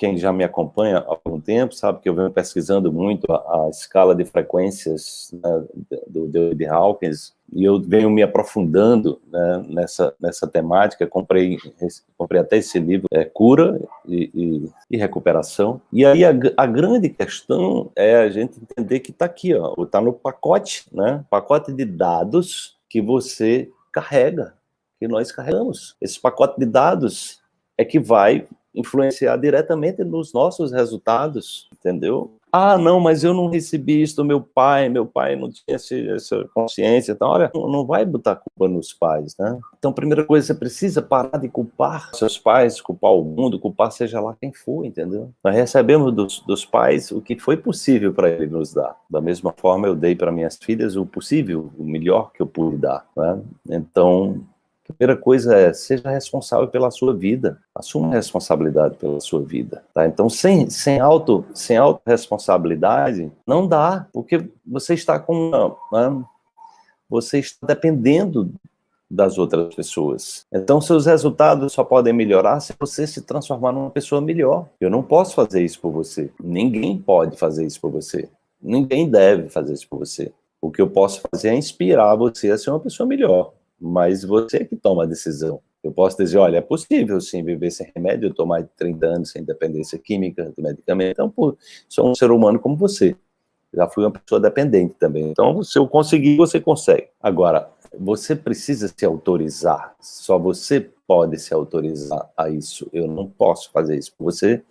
quem já me acompanha há algum tempo sabe que eu venho pesquisando muito a, a escala de frequências né, do David Hawkins, e eu venho me aprofundando né, nessa, nessa temática, comprei, comprei até esse livro, é, Cura e, e, e Recuperação, e aí a, a, grande questão é a gente entender que está aqui, está no pacote, né, pacote de dados que você carrega, que nós carregamos. Esse pacote de dados é que vai influenciar diretamente nos nossos resultados, entendeu? Ah, não, mas eu não recebi isso do meu pai, meu pai não tinha essa consciência. Então, olha, não vai botar culpa nos pais, né? Então, primeira coisa, você precisa parar de culpar seus pais, culpar o mundo, culpar seja lá quem for, entendeu? Nós recebemos dos, dos pais o que foi possível para ele nos dar. Da mesma forma, eu dei para minhas filhas o possível, o melhor que eu pude dar, né? Então, primeira coisa é, seja responsável pela sua vida. Assuma a responsabilidade pela sua vida. Tá? Então, sem, sem, auto, sem autorresponsabilidade, não dá, porque você está com... Você está dependendo das outras pessoas. Então, seus resultados só podem melhorar se você se transformar numa pessoa melhor. Eu não posso fazer isso por você. Ninguém pode fazer isso por você. Ninguém deve fazer isso por você. O que eu posso fazer é inspirar você a ser uma pessoa melhor mas você é que toma a decisão. Eu posso dizer, olha, é possível sim viver sem remédio, mais de 30 anos sem dependência química de medicamento, então pô, sou um ser humano como você. Já fui uma pessoa dependente também. Então, se eu conseguir, você consegue. Agora, você precisa se autorizar. Só você pode se autorizar a isso. Eu não posso fazer isso por você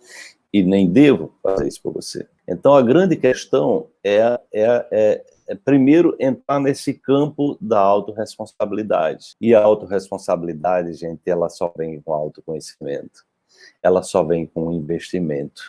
e nem devo fazer isso por você. Então, a grande questão é, é, é é, primeiro, entrar nesse campo da autorresponsabilidade. E a autorresponsabilidade, gente, ela só vem com autoconhecimento. Ela só vem com investimento.